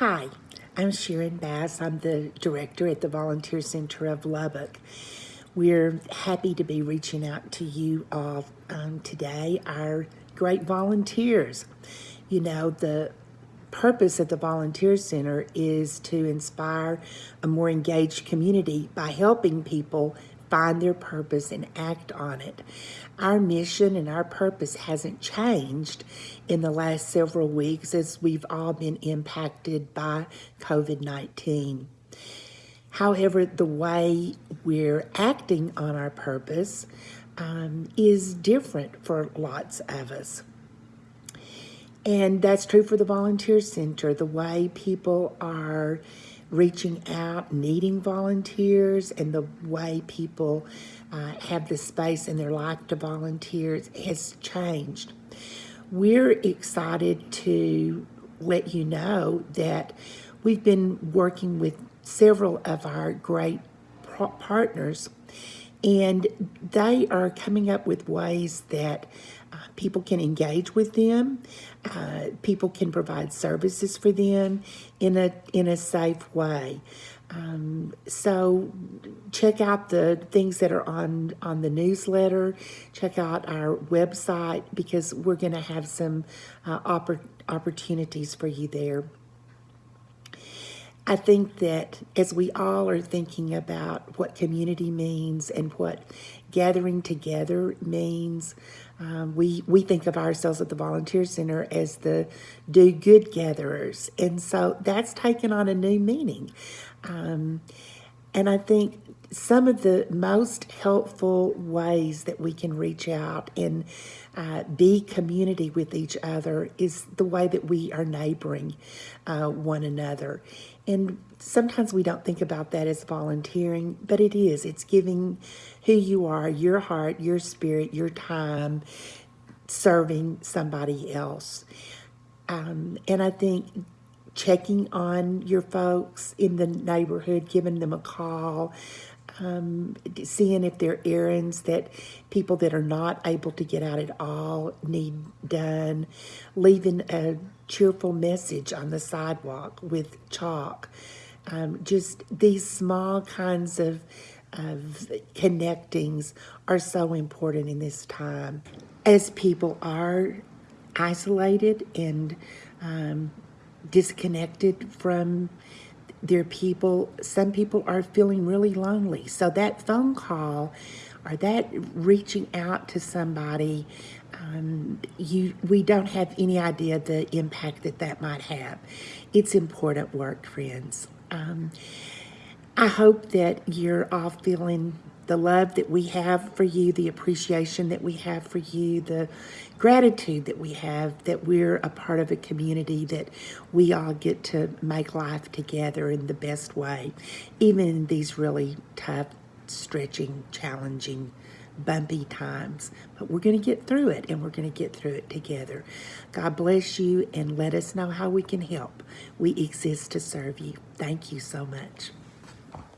Hi, I'm Sharon Bass. I'm the director at the Volunteer Center of Lubbock. We're happy to be reaching out to you all um, today, our great volunteers. You know, the purpose of the Volunteer Center is to inspire a more engaged community by helping people find their purpose and act on it. Our mission and our purpose hasn't changed in the last several weeks as we've all been impacted by COVID-19. However, the way we're acting on our purpose um, is different for lots of us. And that's true for the Volunteer Center. The way people are reaching out, needing volunteers, and the way people uh, have the space in their life to volunteer has changed. We're excited to let you know that we've been working with several of our great partners and they are coming up with ways that uh, people can engage with them. Uh, people can provide services for them in a in a safe way. Um, so check out the things that are on on the newsletter. Check out our website because we're going to have some uh, oppor opportunities for you there. I think that as we all are thinking about what community means and what gathering together means, um, we, we think of ourselves at the Volunteer Center as the do good gatherers. And so that's taken on a new meaning. Um, and I think some of the most helpful ways that we can reach out and uh, be community with each other is the way that we are neighboring uh, one another. And sometimes we don't think about that as volunteering, but it is. It's giving who you are, your heart, your spirit, your time, serving somebody else. Um, and I think checking on your folks in the neighborhood, giving them a call, um, seeing if there are errands that people that are not able to get out at all need done, leaving a cheerful message on the sidewalk with chalk. Um, just these small kinds of, of connectings are so important in this time. As people are isolated and um, disconnected from their people, some people are feeling really lonely. So that phone call or that reaching out to somebody, um, you we don't have any idea the impact that that might have. It's important work, friends. Um, I hope that you're all feeling the love that we have for you, the appreciation that we have for you, the gratitude that we have that we're a part of a community that we all get to make life together in the best way, even in these really tough, stretching, challenging, bumpy times. But we're going to get through it and we're going to get through it together. God bless you and let us know how we can help. We exist to serve you. Thank you so much.